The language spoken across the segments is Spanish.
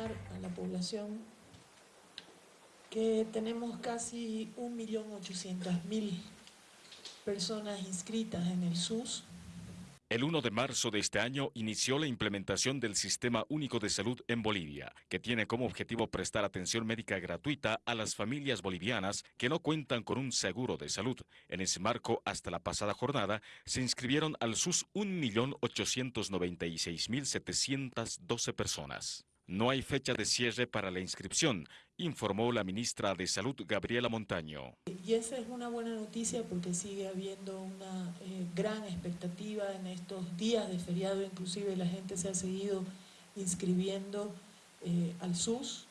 informar a la población que tenemos casi 1.800.000 personas inscritas en el SUS. El 1 de marzo de este año inició la implementación del Sistema Único de Salud en Bolivia, que tiene como objetivo prestar atención médica gratuita a las familias bolivianas que no cuentan con un seguro de salud. En ese marco, hasta la pasada jornada, se inscribieron al SUS 1.896.712 personas. No hay fecha de cierre para la inscripción, informó la ministra de Salud, Gabriela Montaño. Y esa es una buena noticia porque sigue habiendo una eh, gran expectativa en estos días de feriado, inclusive la gente se ha seguido inscribiendo eh, al SUS.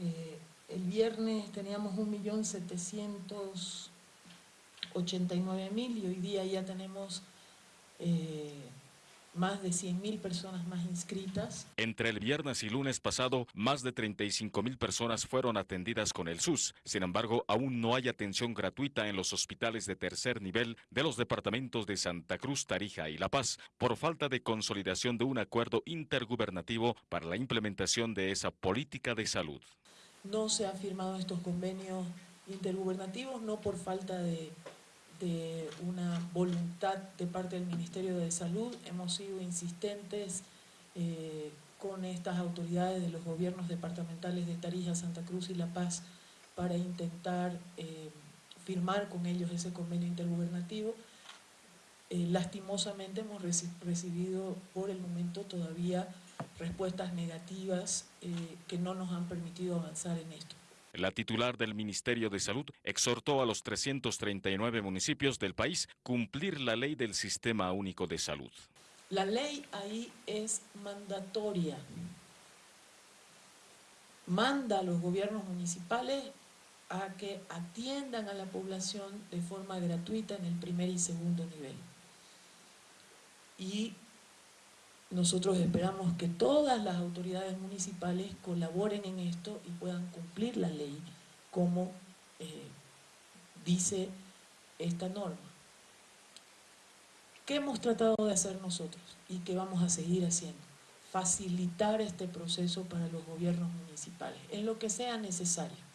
Eh, el viernes teníamos 1.789.000 y hoy día ya tenemos más de 100.000 personas más inscritas. Entre el viernes y lunes pasado, más de 35.000 personas fueron atendidas con el SUS. Sin embargo, aún no hay atención gratuita en los hospitales de tercer nivel de los departamentos de Santa Cruz, Tarija y La Paz, por falta de consolidación de un acuerdo intergubernativo para la implementación de esa política de salud. No se han firmado estos convenios intergubernativos, no por falta de de una voluntad de parte del Ministerio de Salud. Hemos sido insistentes eh, con estas autoridades de los gobiernos departamentales de Tarija, Santa Cruz y La Paz para intentar eh, firmar con ellos ese convenio intergubernativo. Eh, lastimosamente hemos recibido por el momento todavía respuestas negativas que no nos han permitido avanzar en esto. La titular del Ministerio de Salud exhortó a los 339 municipios del país cumplir la ley del Sistema Único de Salud. La ley ahí es mandatoria. Manda a los gobiernos municipales a que atiendan a la población de forma gratuita en el primer y segundo nivel. Y nosotros esperamos que todas las autoridades municipales colaboren en esto y puedan cumplir la ley como eh, dice esta norma. ¿Qué hemos tratado de hacer nosotros y qué vamos a seguir haciendo? Facilitar este proceso para los gobiernos municipales, en lo que sea necesario.